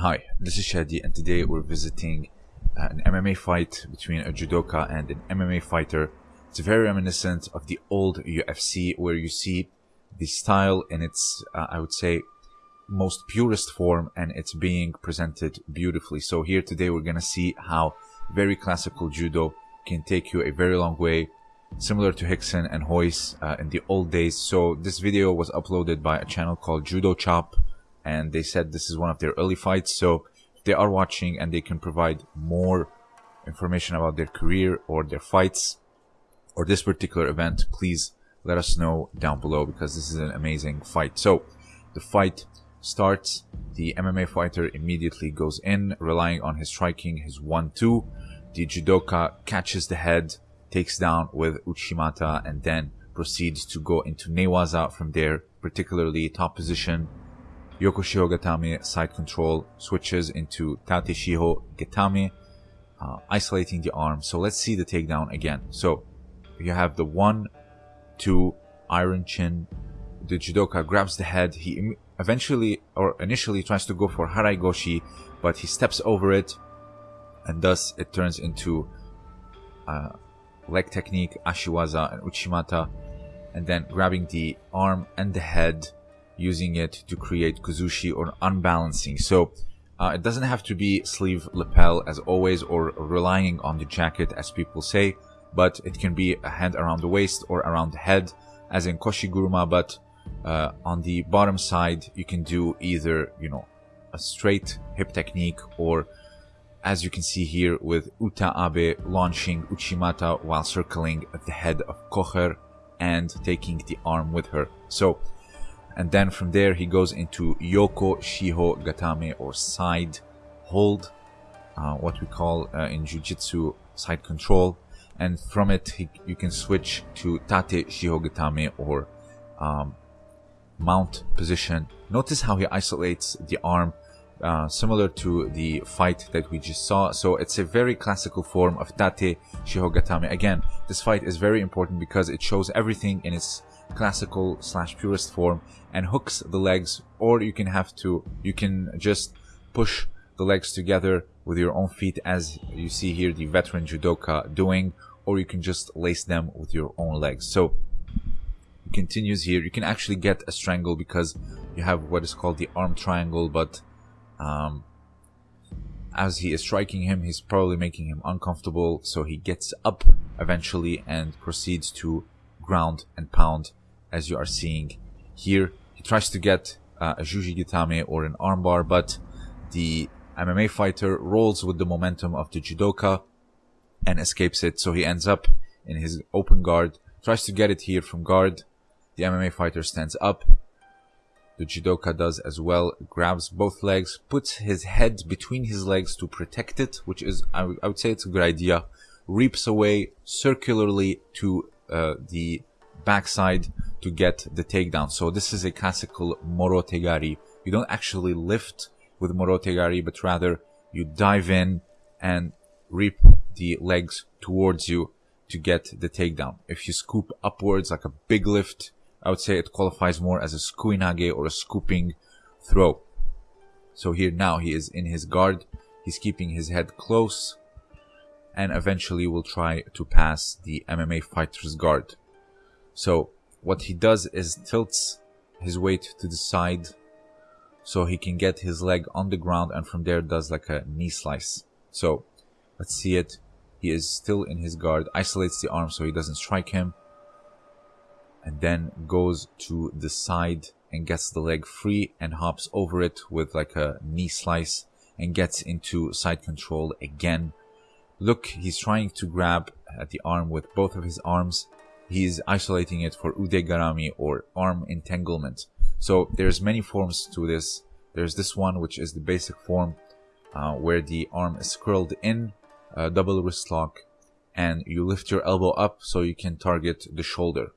Hi, this is Shadi and today we're visiting uh, an MMA fight between a judoka and an MMA fighter. It's very reminiscent of the old UFC where you see the style in its, uh, I would say, most purest form and it's being presented beautifully. So here today we're gonna see how very classical judo can take you a very long way similar to Rickson and Royce uh, in the old days. So this video was uploaded by a channel called Judo Chop and they said this is one of their early fights. So they are watching and they can provide more information about their career or their fights or this particular event, please let us know down below because this is an amazing fight. So the fight starts. The MMA fighter immediately goes in, relying on his striking, his 1-2. The judoka catches the head, takes down with Uchimata, and then proceeds to go into Newaza from there, particularly top position. Yoko Shiho Gatame side control switches into Tate Shiho Gatame, uh, isolating the arm. So let's see the takedown again. So you have the 1, 2, iron chin. The judoka grabs the head. He eventually or initially tries to go for Harai Goshi, but he steps over it and thus it turns into uh, leg technique, Ashiwaza and Uchimata, and then grabbing the arm and the head, using it to create Kuzushi or unbalancing. So uh, it doesn't have to be sleeve lapel as always or relying on the jacket as people say, but it can be a hand around the waist or around the head as in Koshiguruma, but uh, on the bottom side, you can do either, you know, a straight hip technique or as you can see here with Uta Abe launching Uchimata while circling the head of Kocher and taking the arm with her. So, and then from there he goes into Yoko Shiho Gatame or side hold, uh, what we call uh, in Jiu-Jitsu side control. And from it, he, you can switch to Tate Shiho Gatame or um, mount position. Notice how he isolates the arm uh, similar to the fight that we just saw. So it's a very classical form of Tate Shihogatame. Again, this fight is very important because it shows everything in its classical slash purest form and hooks the legs or you can have to, you can just push the legs together with your own feet as you see here the veteran judoka doing or you can just lace them with your own legs. So continues here. You can actually get a strangle because you have what is called the arm triangle, but um, as he is striking him, he's probably making him uncomfortable, so he gets up eventually and proceeds to ground and pound, as you are seeing here. He tries to get uh, a Juji Gatame or an armbar, but the MMA fighter rolls with the momentum of the judoka and escapes it, so he ends up in his open guard, tries to get it here from guard, the MMA fighter stands up. The judoka does as well, grabs both legs, puts his head between his legs to protect it, which is, I, would say it's a good idea. Reaps away circularly to uh, the backside to get the takedown. So this is a classical morotegari. You don't actually lift with morotegari, but rather you dive in and reap the legs towards you to get the takedown. If you scoop upwards like a big lift, I would say it qualifies more as a sukuinage or a scooping throw. So here now he is in his guard. He's keeping his head close and eventually will try to pass the MMA fighter's guard. So what he does is tilts his weight to the side so he can get his leg on the ground and from there does like a knee slice. So let's see it. He is still in his guard, isolates the arm so he doesn't strike him and then goes to the side and gets the leg free and hops over it with like a knee slice and gets into side control again. Look, he's trying to grab at the arm with both of his arms. He's isolating it for ude garami or arm entanglement. So there's many forms to this. There's this one, which is the basic form, uh, where the arm is curled in, uh, double wrist lock, and you lift your elbow up so you can target the shoulder.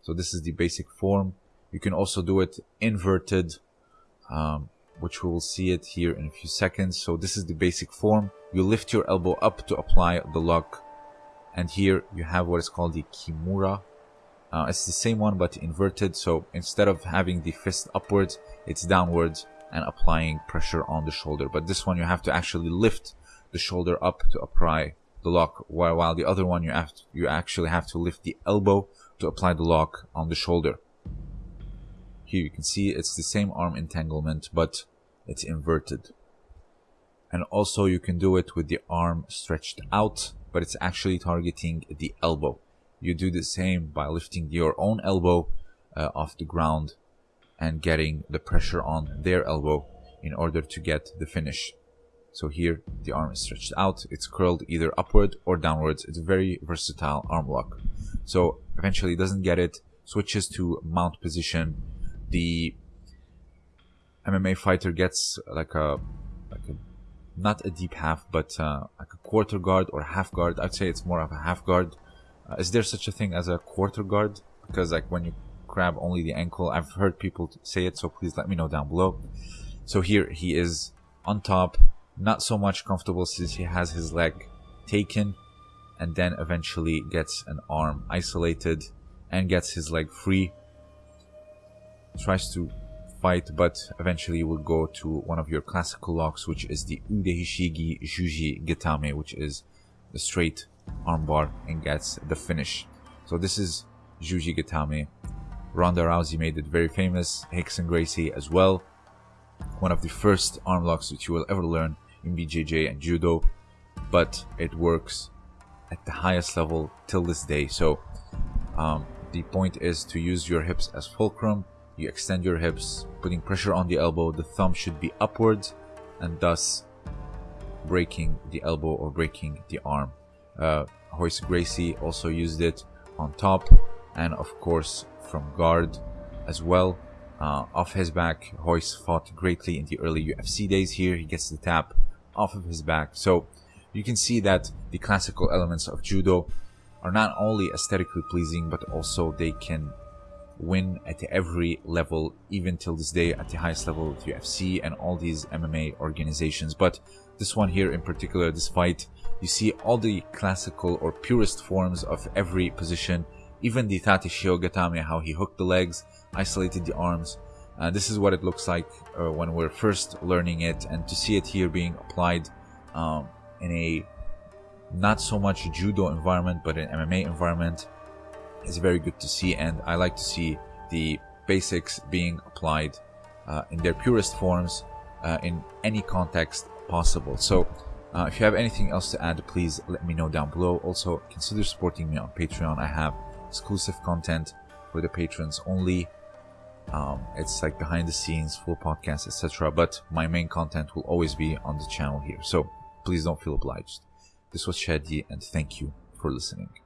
So this is the basic form. You can also do it inverted, um, which we will see it here in a few seconds. So this is the basic form. You lift your elbow up to apply the lock. And here you have what is called the Kimura. Uh, it's the same one but inverted. So instead of having the fist upwards, it's downwards and applying pressure on the shoulder. But this one you have to actually lift the shoulder up to apply the lock, while, while the other one you have to, you actually have to lift the elbow to apply the lock on the shoulder. Here you can see it's the same arm entanglement, but it's inverted. And also you can do it with the arm stretched out, but it's actually targeting the elbow. You do the same by lifting your own elbow uh, off the ground and getting the pressure on their elbow in order to get the finish. So here the arm is stretched out, it's curled either upward or downwards. It's a very versatile arm lock. So eventually doesn't get it, switches to mount position. The MMA fighter gets like a like a not a deep half, but uh, like a quarter guard or half guard. I'd say it's more of a half guard. Uh, is there such a thing as a quarter guard? Because like when you grab only the ankle, I've heard people say it, so please let me know down below. So here he is on top, not so much comfortable since he has his leg taken and then eventually gets an arm isolated and gets his leg free tries to fight but eventually you will go to one of your classical locks which is the Udehishigi Juji Gatame, which is the straight armbar and gets the finish so this is Juji Gatame. Ronda Rousey made it very famous Rickson Gracie as well one of the first arm locks that you will ever learn in BJJ and Judo, but it works at the highest level till this day. So um, the point is to use your hips as fulcrum. You extend your hips, putting pressure on the elbow. The thumb should be upwards and thus breaking the elbow or breaking the arm. Uh, Royce Gracie also used it on top and of course from guard as well. Uh, off his back, Royce fought greatly in the early UFC days here. He gets the tap off of his back. So you can see that the classical elements of judo are not only aesthetically pleasing, but also they can win at every level, even till this day at the highest level of UFC and all these MMA organizations. But this one here in particular, this fight, you see all the classical or purest forms of every position, even the Tate Shihogatame, how he hooked the legs, isolated the arms, uh, this is what it looks like uh, when we're first learning it and to see it here being applied um, in a not so much judo environment but an MMA environment is very good to see and I like to see the basics being applied uh, in their purest forms uh, in any context possible. So uh, if you have anything else to add please let me know down below. Also consider supporting me on Patreon. I have exclusive content for the patrons only um, it's like behind the scenes, full podcast, etc. But my main content will always be on the channel here. So please don't feel obliged. This was Shadi and thank you for listening.